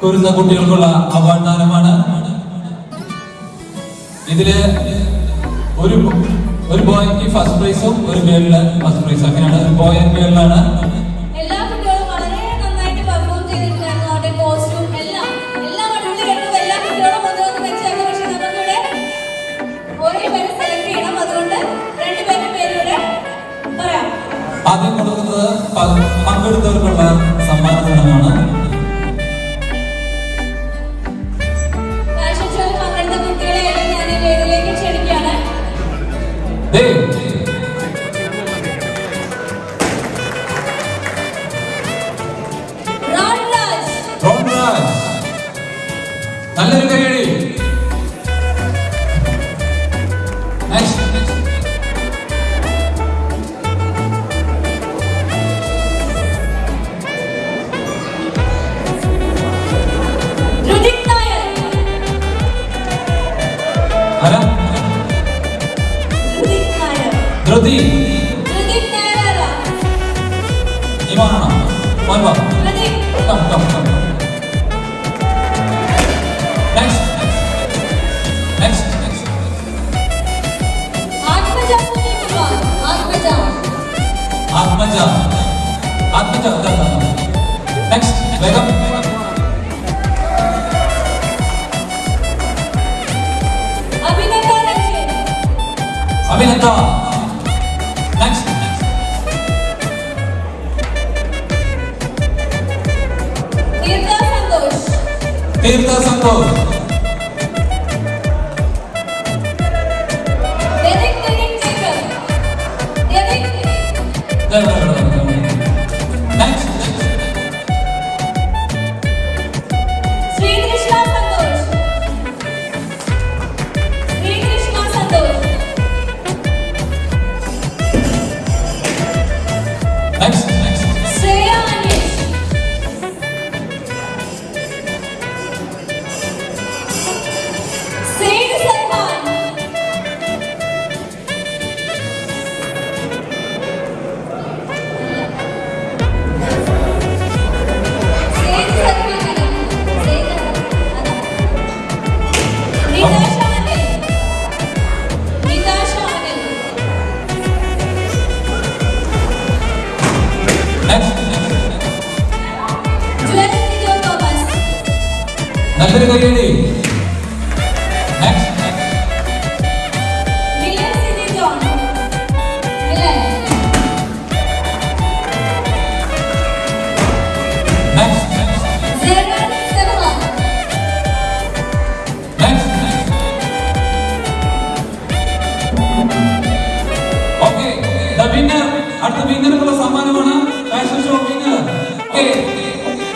കുരുന്ന കുട്ടികൾക്കുള്ള അവാർഡ് ദാനമാണ് ഇതിൽ ഒരു ഒരു ബോയ്ക്ക് ഫസ്റ്റ് പ്രൈസും ഒരു ഗേളിന് ഫസ്റ്റ് പ്രൈസും അങ്ങനെയാണ് ഒരു ബോയ് ആൻഡ് ഗേളിലാണ് Evita Santoro.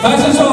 다시 좀